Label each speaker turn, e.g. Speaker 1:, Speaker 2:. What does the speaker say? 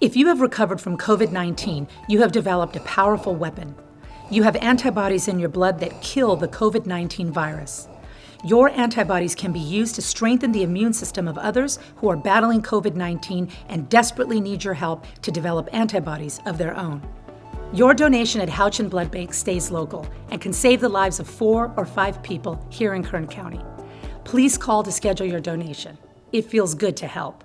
Speaker 1: If you have recovered from COVID-19, you have developed a powerful weapon. You have antibodies in your blood that kill the COVID-19 virus. Your antibodies can be used to strengthen the immune system of others who are battling COVID-19 and desperately need your help to develop antibodies of their own. Your donation at Houchin Blood Bank stays local and can save the lives of four or five people here in Kern County. Please call to schedule your donation. It feels good to help.